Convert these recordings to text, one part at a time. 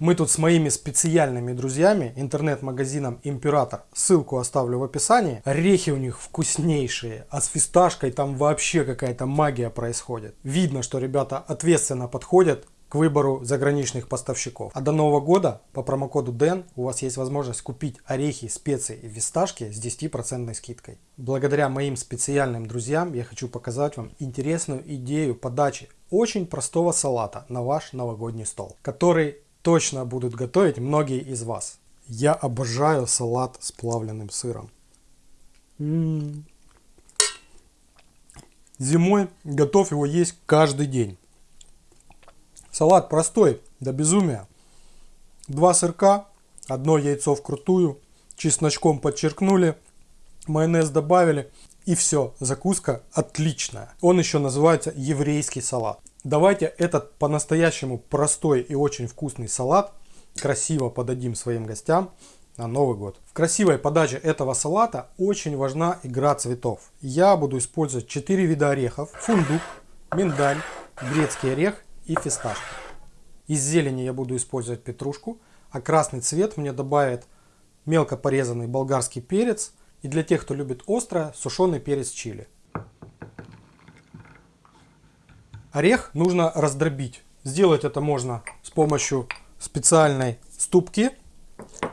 Мы тут с моими специальными друзьями, интернет-магазином Император, ссылку оставлю в описании. Орехи у них вкуснейшие, а с фисташкой там вообще какая-то магия происходит. Видно, что ребята ответственно подходят к выбору заграничных поставщиков. А до Нового года по промокоду DEN у вас есть возможность купить орехи, специи и фисташки с 10% скидкой. Благодаря моим специальным друзьям я хочу показать вам интересную идею подачи очень простого салата на ваш новогодний стол, который точно будут готовить многие из вас. Я обожаю салат с плавленным сыром. Зимой готов его есть каждый день. Салат простой, до безумия. Два сырка, одно яйцо вкрутую, чесночком подчеркнули, майонез добавили и все, закуска отличная. Он еще называется еврейский салат. Давайте этот по-настоящему простой и очень вкусный салат красиво подадим своим гостям на Новый год. В красивой подаче этого салата очень важна игра цветов. Я буду использовать 4 вида орехов. Фундук, миндаль, грецкий орех и фисташки. Из зелени я буду использовать петрушку, а красный цвет мне добавит мелко порезанный болгарский перец и для тех, кто любит острое, сушеный перец чили. Орех нужно раздробить. Сделать это можно с помощью специальной ступки.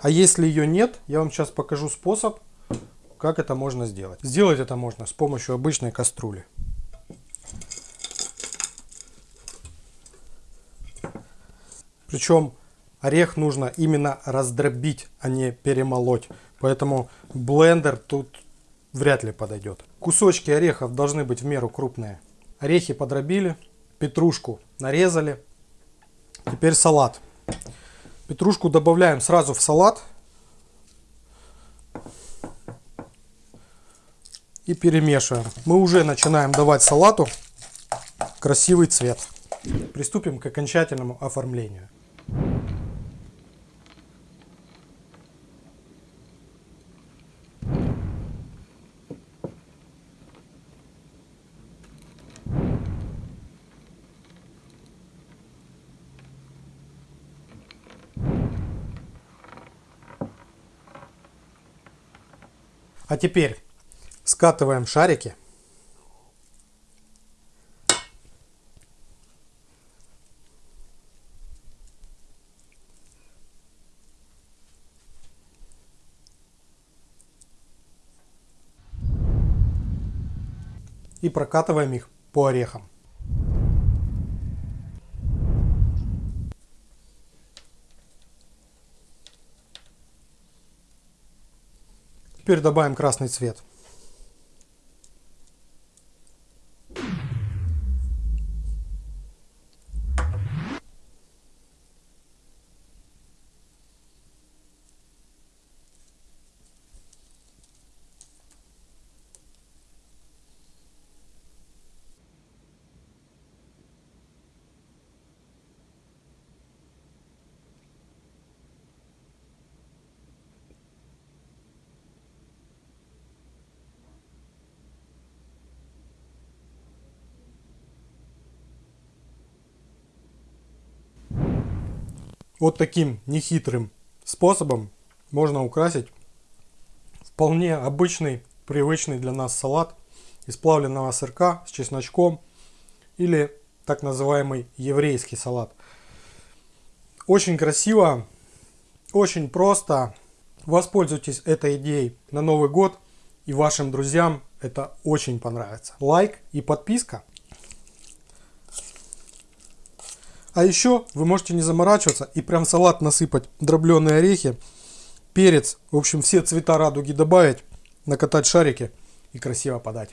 А если ее нет, я вам сейчас покажу способ, как это можно сделать. Сделать это можно с помощью обычной кастрюли. Причем орех нужно именно раздробить, а не перемолоть. Поэтому блендер тут вряд ли подойдет. Кусочки орехов должны быть в меру крупные. Орехи подробили, петрушку нарезали. Теперь салат. Петрушку добавляем сразу в салат. И перемешиваем. Мы уже начинаем давать салату красивый цвет. Приступим к окончательному оформлению. А теперь скатываем шарики. И прокатываем их по орехам. Теперь добавим красный цвет. Вот таким нехитрым способом можно украсить вполне обычный, привычный для нас салат из плавленного сырка с чесночком или так называемый еврейский салат. Очень красиво, очень просто. Воспользуйтесь этой идеей на Новый год и вашим друзьям это очень понравится. Лайк и подписка. А еще вы можете не заморачиваться и прям салат насыпать дробленые орехи, перец, в общем все цвета радуги добавить, накатать шарики и красиво подать.